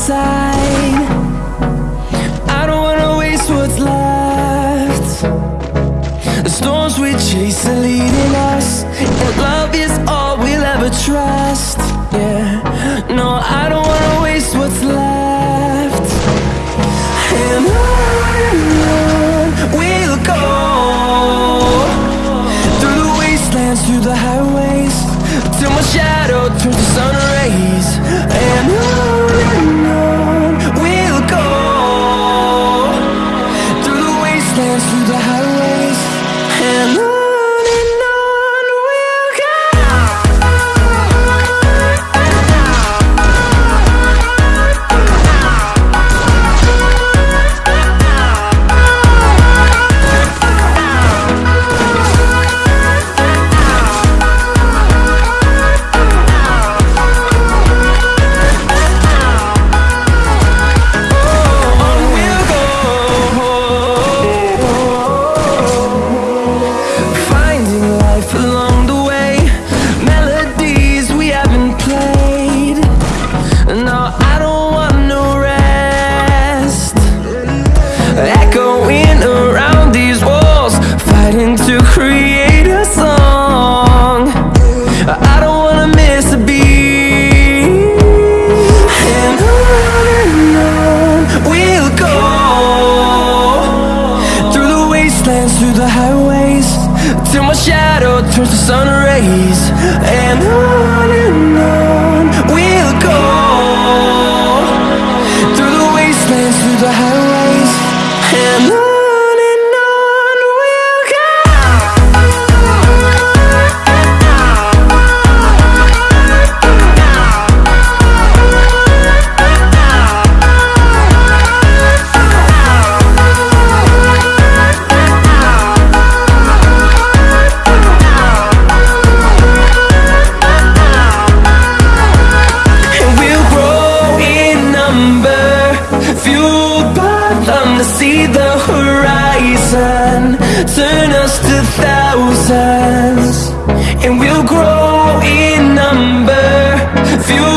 side I don't wanna waste what's left. The storms we chase are leading us And love is all we'll ever trust. Yeah, no, I don't wanna through the highways. Till my shadow turns to sun rays. And on and on. turn us to thousands And we'll grow in number. Few